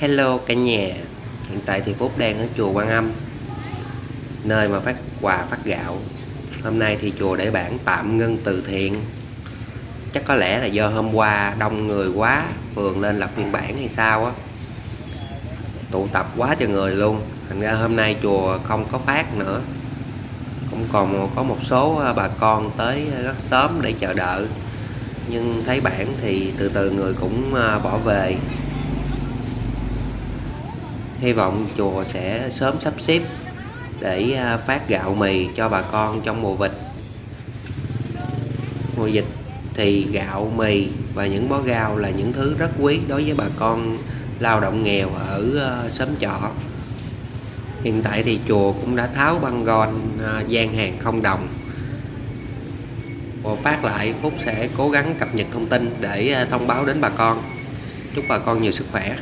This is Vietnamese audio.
Hello cả nhà. Hiện tại thì Phúc đang ở chùa Quan Âm, Nơi mà phát quà, phát gạo. Hôm nay thì chùa để bản tạm ngưng từ thiện. Chắc có lẽ là do hôm qua đông người quá, Phường lên lập biên bản hay sao á. Tụ tập quá cho người luôn. Thành ra hôm nay chùa không có phát nữa. Cũng còn có một số à, bà con tới rất sớm để chờ đợi. Nhưng thấy bản thì từ từ người cũng à, bỏ về hy vọng chùa sẽ sớm sắp xếp để à, phát gạo mì cho bà con trong mùa dịch mùa dịch thì gạo, mì và những bó gạo là những thứ rất quý đối với bà con lao động nghèo ở à, xóm trọ. Hiện tại thì chùa cũng đã tháo băng gòn à, gian hàng không đồng. Và phát lại, Phúc sẽ cố gắng cập nhật thông tin để thông báo đến bà con. Chúc bà con nhiều sức khỏe.